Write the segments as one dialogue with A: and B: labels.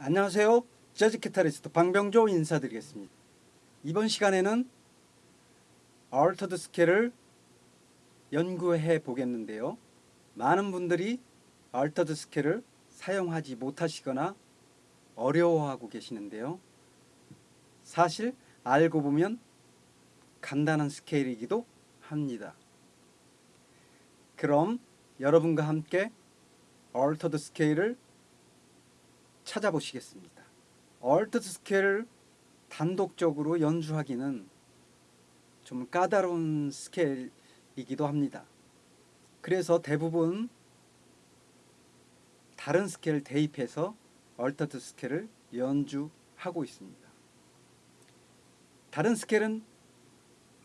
A: 안녕하세요. 재즈 기타리스트 방병조 인사드리겠습니다. 이번 시간에는 얼터드 스케일을 연구해 보겠는데요. 많은 분들이 얼터드 스케일을 사용하지 못하시거나 어려워하고 계시는데요. 사실 알고 보면 간단한 스케일이기도 합니다. 그럼 여러분과 함께 altered scale을 찾아보시겠습니다. altered scale을 단독적으로 연주하기는 좀 까다로운 scale이기도 합니다. 그래서 대부분 다른 scale을 대입해서 altered scale을 연주하고 있습니다. 다른 scale은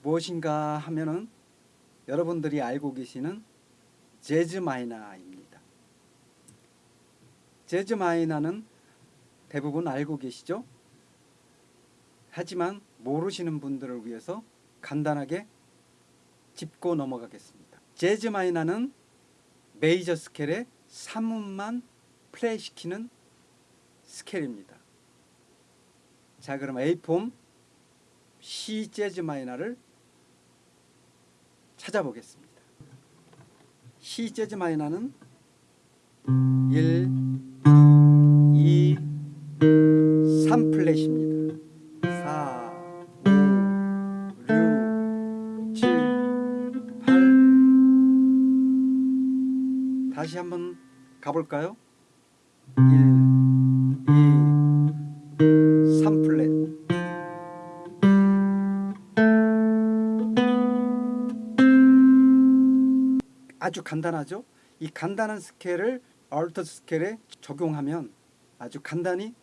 A: 무엇인가 하면은 여러분들이 알고 계시는 재즈 마이너입니다. 재즈 마이너는 대부분 알고 계시죠? 하지만 모르시는 분들을 위해서 간단하게 짚고 넘어가겠습니다. 재즈 마이너는 메이저 스케일의 3음만 플레이시키는 스케일입니다. 자 그럼 A폼 C 재즈 마이너를 찾아보겠습니다. C 재즈 마이너는 1, 다시 한번 가볼까요? 1, 2, 3 flat 아주 간단하죠? 이 간단한 scale을 altered scale에 적용하면 아주 간단히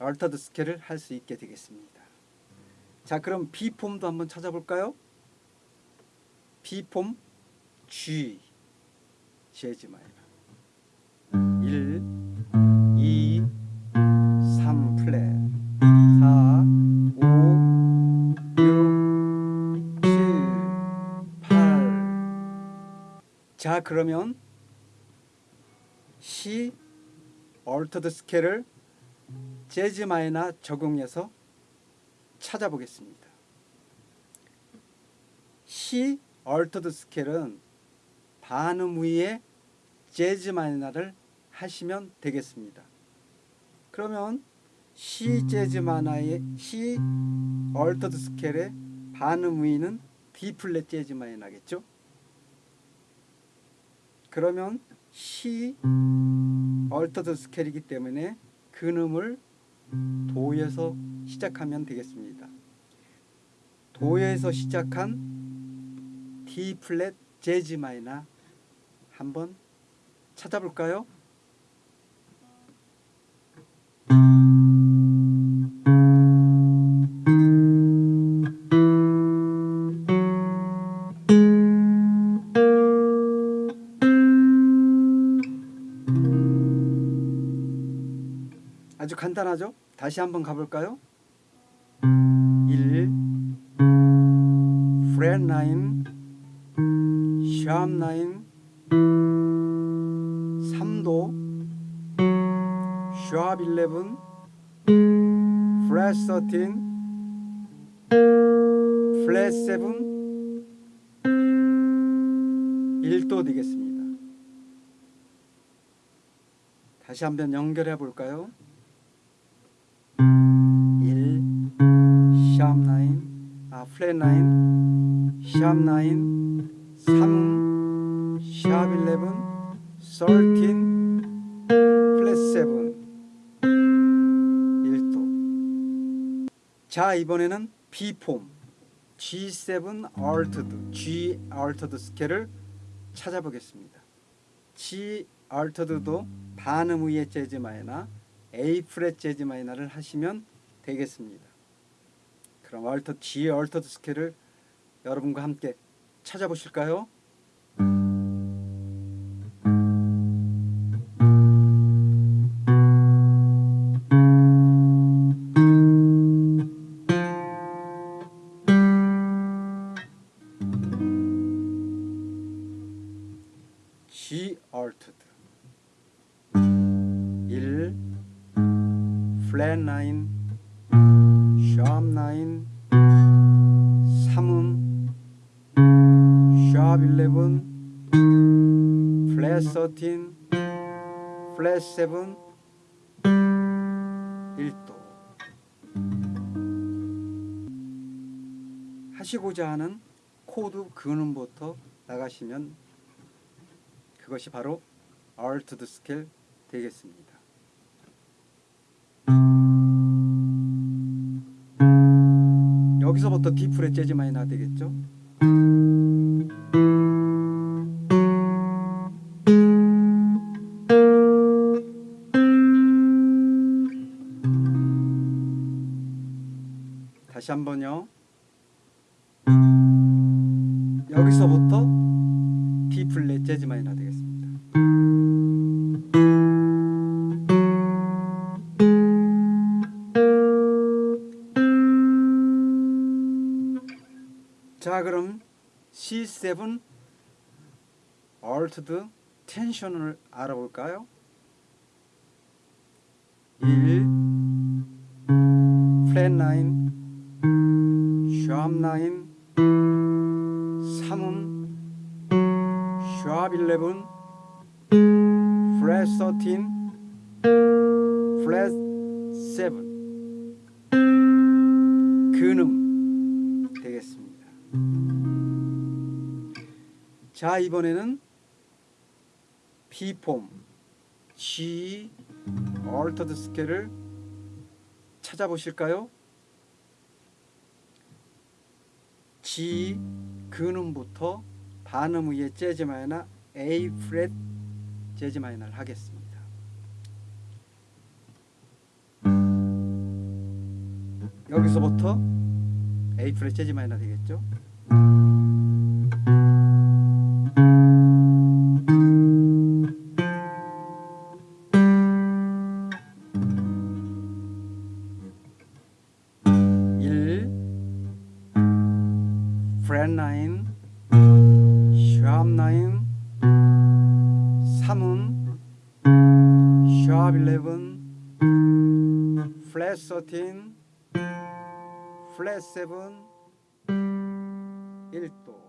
A: altered scale을 할 수 있게 되겠습니다. 자 그럼 B폼도 한번 찾아볼까요? B form G 재즈 마이너 1, 2, 3 플랫 4, 5, 6, 7, 8 자 그러면 C 얼터드 스케일을 재즈 마이너 적용해서 찾아보겠습니다. C 얼터드 스케일은 반음 위에 jazz minor를 하시면 되겠습니다. 그러면 C 재즈 마이너의 C 얼터드 스케일의 반음 위는 D 플랫 재즈 마이너겠죠? 그러면 C 얼터드 스케일이기 때문에 근음을 도에서 시작하면 되겠습니다. 도에서 시작한 D 플랫 재즈 마이너 한번 찾아볼까요? 아주 간단하죠? 다시 한번 가볼까요? 1 프렛 9 샵9 3도 샵 11 플랫 13 플랫 7 1도 되겠습니다. 다시 한번 연결해 볼까요? 1 샵 9, 아 플랫 9, 샵 9, 3, 샵 11, 13, 플랫 7, 1도. 자 이번에는 B폼 G7 altered, G altered 스케일을 찾아보겠습니다. G altered도 반음 위의 재즈 마이너 A 프렛 재즈 마이너를 하시면 되겠습니다. 그럼 얼터 G 얼터드 스케일을 여러분과 함께 찾아보실까요? 얼터드 1 플랫 9샵9 3음 샵11 플랫 13 플랫 7 1도. 하시고자 하는 코드 근음부터 나가시면 그것이 바로 altered scale 되겠습니다. 여기서부터 D flat jazz minor 되겠죠? 다시 한번요. 여기서부터 D 플랫 재즈 마이너 되겠습 자 그럼 C7 얼트드 텐션을 알아볼까요? 1 플랫 9샵9 3음 샵 11 플랫 13 플랫 7 근음 되겠습니다. 자 이번에는 B폼 G 얼터드 스케일을 찾아보실까요? G 근음부터 반음 위에 재즈 마이너 A 프렛 재즈 마이너를 하겠습니다. 여기서부터 A 프렛 재즈 마이너 되겠죠? 일 프렛 9샵9 3음 샵 11 플랫 13 플랫 7 1도